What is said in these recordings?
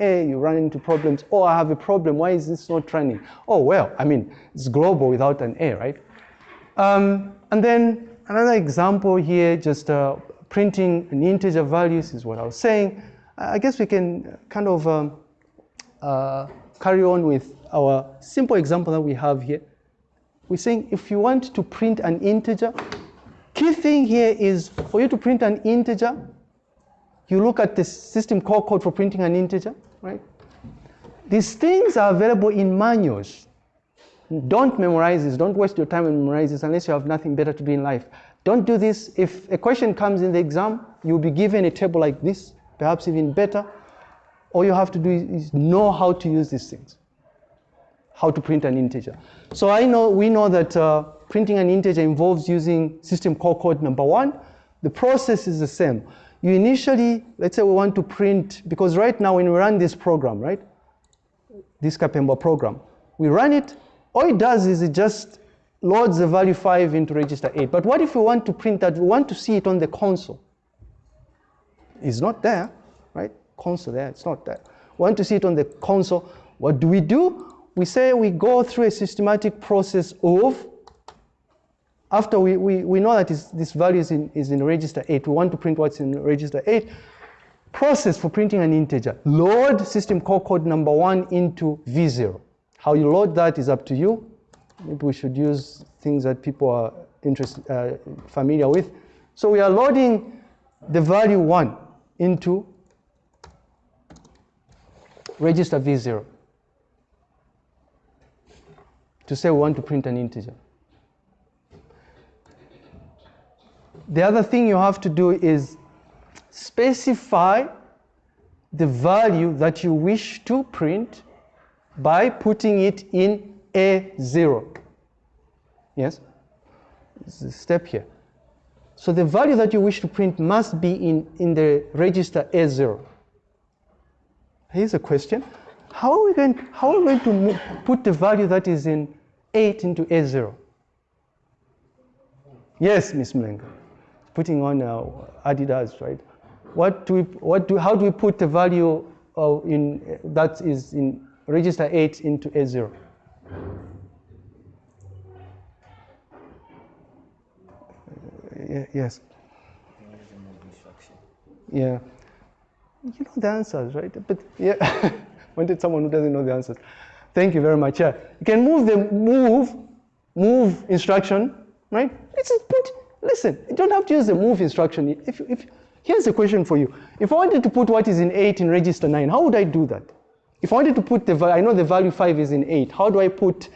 A, you run into problems. Oh, I have a problem. Why is this not running? Oh, well, I mean, it's global without an A, right? Um, and then another example here, just uh, printing an integer values is what I was saying. I guess we can kind of um, uh, carry on with our simple example that we have here. We're saying if you want to print an integer, key thing here is for you to print an integer, you look at the system call code for printing an integer, right? These things are available in manuals. Don't memorize this. Don't waste your time and memorize this unless you have nothing better to do in life. Don't do this. If a question comes in the exam, you'll be given a table like this, perhaps even better. All you have to do is know how to use these things, how to print an integer. So I know, we know that uh, printing an integer involves using system call code number one. The process is the same you initially, let's say we want to print, because right now when we run this program, right, this Kapemba program, we run it, all it does is it just loads the value 5 into register 8. But what if we want to print that, we want to see it on the console? It's not there, right? Console there, it's not there. We want to see it on the console. What do we do? We say we go through a systematic process of after we, we, we know that this value is in, is in register 8, we want to print what's in register 8, process for printing an integer. Load system call code number 1 into V0. How you load that is up to you. Maybe we should use things that people are interested, uh, familiar with. So we are loading the value 1 into register V0 to say we want to print an integer. The other thing you have to do is specify the value that you wish to print by putting it in A0. Yes? A step here. So the value that you wish to print must be in, in the register A0. Here's a question. How are we going, how are we going to put the value that is in 8 into A0? Yes, Miss Mlenga putting on uh, Adidas, right? What do we, what do, how do we put the value of in, that is in register 8 into A0? yes. Yeah. You know the answers, right? But yeah, wanted someone who doesn't know the answers. Thank you very much. Yeah. You can move the move, move instruction, right? Let's put Listen, you don't have to use the move instruction. If, if, here's a question for you. If I wanted to put what is in 8 in register 9, how would I do that? If I wanted to put the value, I know the value 5 is in 8. How do I put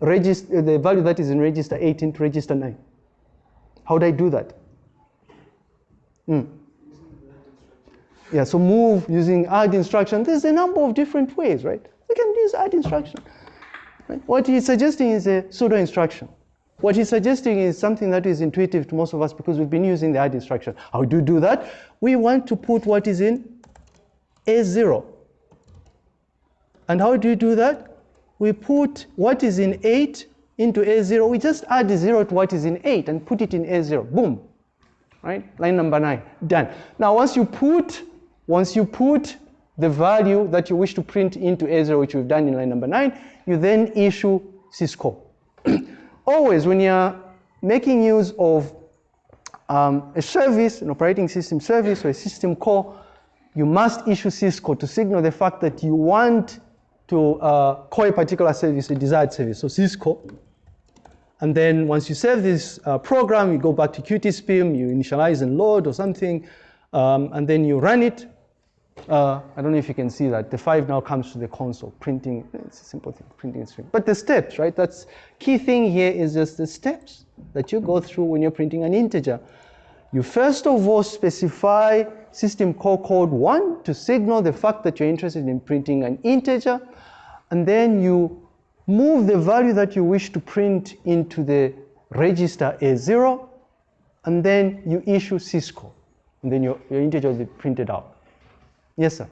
register, the value that is in register 8 into register 9? How would I do that? Hmm. Yeah, so move using add instruction. There's a number of different ways, right? We can use add instruction. Right? What he's suggesting is a pseudo instruction. What he's suggesting is something that is intuitive to most of us because we've been using the add instruction. How do you do that? We want to put what is in A0. And how do you do that? We put what is in 8 into A0. We just add 0 to what is in 8 and put it in A0. Boom. Right? Line number 9. Done. Now once you put, once you put the value that you wish to print into A0, which we've done in line number 9, you then issue syscall. always when you're making use of um, a service, an operating system service or a system call, you must issue syscall to signal the fact that you want to uh, call a particular service, a desired service. So syscall. And then once you save this uh, program, you go back to QtSpim, you initialize and load or something, um, and then you run it. Uh, I don't know if you can see that. The five now comes to the console, printing, it's a simple thing, printing string. But the steps, right? That's key thing here is just the steps that you go through when you're printing an integer. You first of all specify system call code one to signal the fact that you're interested in printing an integer. And then you move the value that you wish to print into the register A0. And then you issue syscall. And then your, your integer will be printed out. Yes, sir.